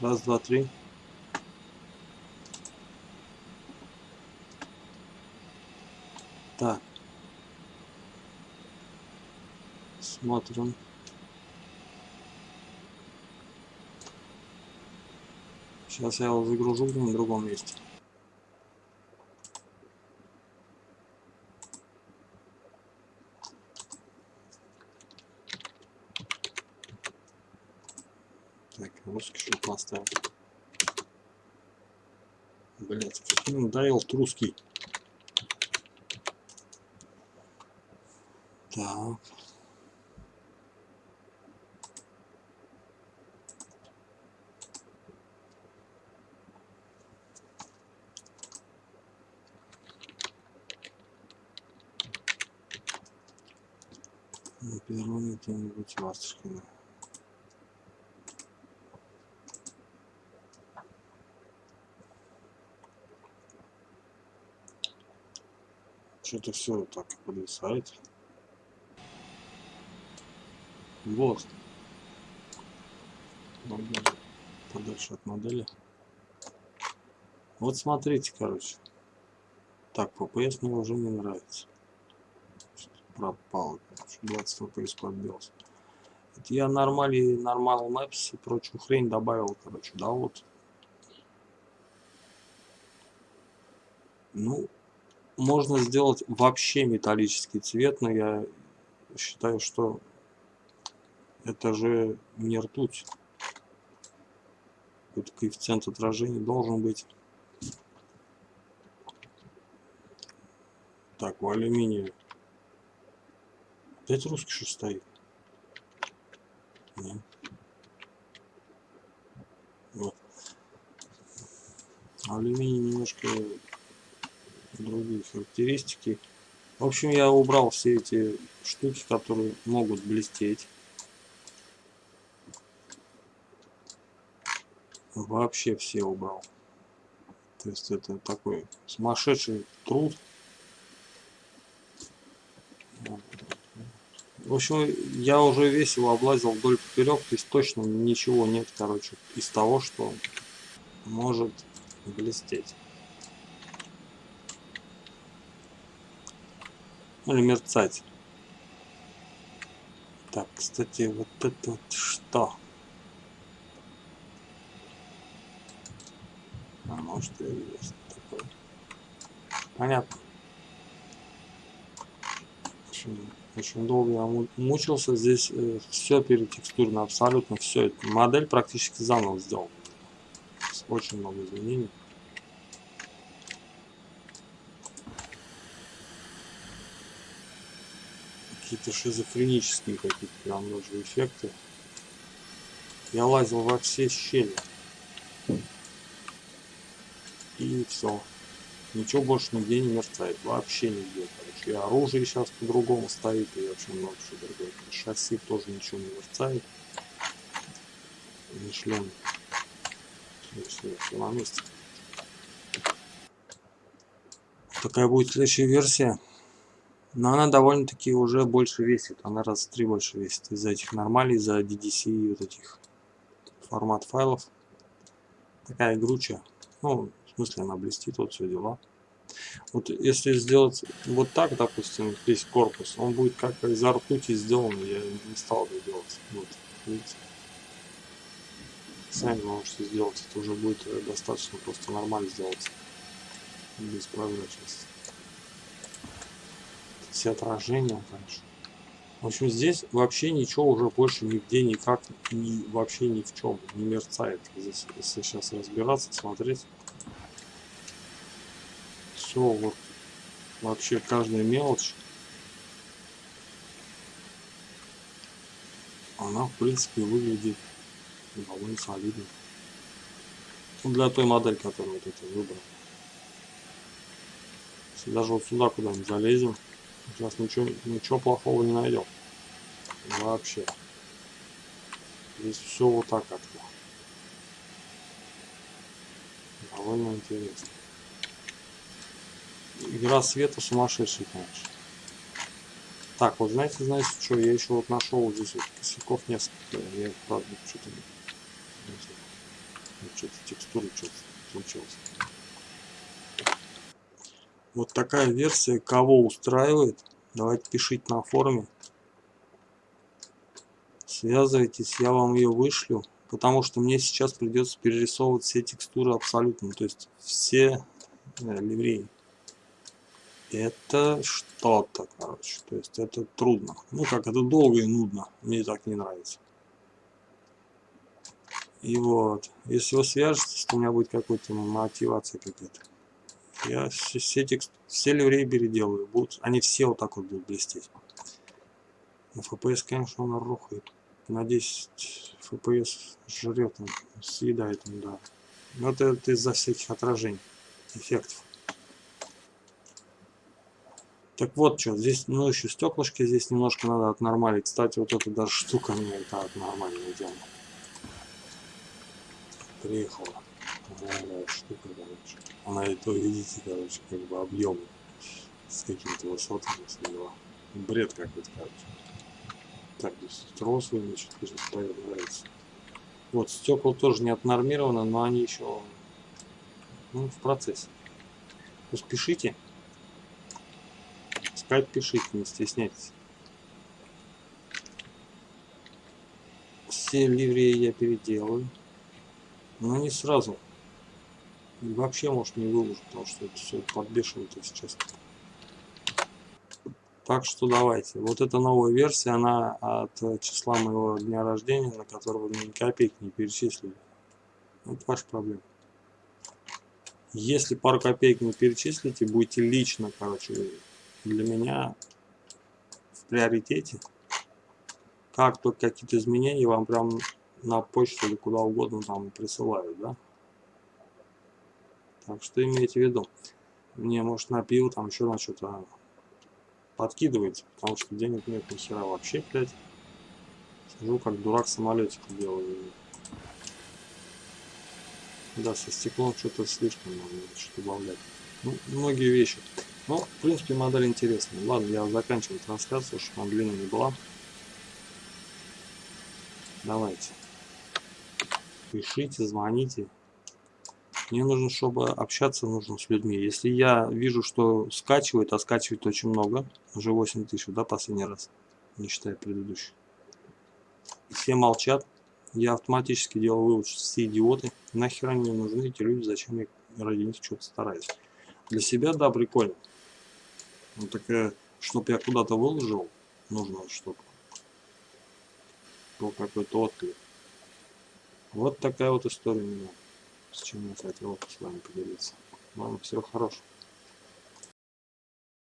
Раз, два, три. Так. Смотрим. Сейчас я его загружу на другом месте. Так, русский что поставил. Блять, надоел русский. Так. На первом где-нибудь в. Что-то все так подвисает. Вот. Подальше от модели. Вот смотрите, короче. Так, PPS мне уже не нравится. Пропал. 20 FPS подбился. Это я нормали, нормал Maps и прочую хрень добавил, короче, да, вот. Ну, можно сделать вообще металлический цвет, но я считаю, что это же не ртуть. Тут коэффициент отражения должен быть. Так, у алюминия. Опять русский что стоит? Нет. Алюминий немножко другие характеристики. В общем, я убрал все эти штуки, которые могут блестеть. Вообще все убрал. То есть это такой сумасшедший труд. В общем, я уже весь его облазил вдоль поперек, то есть точно ничего нет, короче, из того, что может блестеть. Или мерцать. Так, кстати, вот это вот что? А может и есть такое. Понятно. Очень, очень долго я мучился. Здесь э, все перетекстурно, абсолютно все. Модель практически заново сделал. Очень много изменений. Какие-то шизофренические какие-то прям даже эффекты. Я лазил во все щели. И все. Ничего больше нигде не мерцает. Вообще нигде. Короче. И оружие сейчас по-другому стоит. И вообще много чего другое. Шасси тоже ничего не мерцает. Не шлем. Все, все на месте. Такая будет следующая версия. Но она довольно-таки уже больше весит. Она раз в три больше весит. Из-за этих нормалей, из-за DDC и вот этих формат файлов. Такая игручая. Ну, в смысле она блестит, вот все дела. Вот если сделать вот так, допустим, весь корпус, он будет как из ртути сделан, я не стал это делать. Вот, видите? Сами можете сделать, это уже будет достаточно просто нормально сделать. Без прозрачности все отражения, конечно. В общем, здесь вообще ничего уже больше нигде никак, ни, вообще ни в чем не мерцает. Здесь, если сейчас разбираться, смотреть, все вот, вообще каждая мелочь, она, в принципе, выглядит довольно солидно. Ну, для той модели, которую вот это выбрал. Даже вот сюда куда-нибудь залезем, Сейчас ничего, ничего плохого не найдем. Вообще. Здесь все вот так как-то. Довольно интересно. Игра света сумасшедшая, конечно. Так, вот знаете, знаете, что я еще вот нашел вот здесь вот косяков несколько. Я правда что-то что-то текстура что-то случилось. Вот такая версия. Кого устраивает? Давайте пишите на форуме. Связывайтесь, я вам ее вышлю. Потому что мне сейчас придется перерисовывать все текстуры абсолютно. То есть все э, ливреи. Это что-то, короче. То есть это трудно. Ну как, это долго и нудно. Мне так не нравится. И вот, если вы свяжетесь, то у меня будет какая-то мотивация какая-то. Я все, текст, все ливреи переделаю. Будут, они все вот так вот будут блестеть. FPS, конечно, он рухает. На 10 FPS жрет, он, съедает он, да. Но это, это из-за всяких отражений, эффектов. Так вот что, здесь, ну еще стеклышки здесь немножко надо отнормалить. Кстати, вот эта даже штука мне это отнормально делала. Приехала. Штука, короче. Она и то, видите, короче, как бы объем с какими-то высотами, все дела. Бред какой-то, короче. Так, здесь трос значит, нравится. Вот, стекла тоже не отнормированы, но они еще ну, в процессе. Пусть пишите. Скайп пишите, не стесняйтесь. Все ливреи я переделаю. Но не сразу. И вообще, может, не выложу, потому что это все подбешивает сейчас. Так что давайте. Вот эта новая версия, она от числа моего дня рождения, на которого ни копейки не перечислили. Это ваша проблема. Если пару копеек не перечислите, будете лично, короче, для меня в приоритете. Как только какие-то изменения вам прям на почту или куда угодно там присылают, да? Так что имейте в виду. Мне, может, на пиво, там еще на что-то подкидывается, потому что денег нет ни хера вообще, блядь. Сижу как дурак самолетик делаю. Да, со стеклом что-то слишком надо что-то добавлять. Ну, многие вещи. Ну, в принципе, модель интересная. Ладно, я заканчиваю трансляцию, чтобы она длинная не была. Давайте. Пишите, звоните. Мне нужно, чтобы общаться нужно с людьми. Если я вижу, что скачивает, а скачивает очень много, уже 8 тысяч, да, последний раз, не считая предыдущий. Все молчат, я автоматически делаю вывод, что все идиоты. Нахер они нужны эти люди, зачем я ради них что-то стараюсь. Для себя, да, прикольно. Ну, такая, чтобы я куда-то выложил, нужно чтобы был какой-то отклик. Вот такая вот история у меня с чем я хотел с вами поделиться. Вам всего хорошего.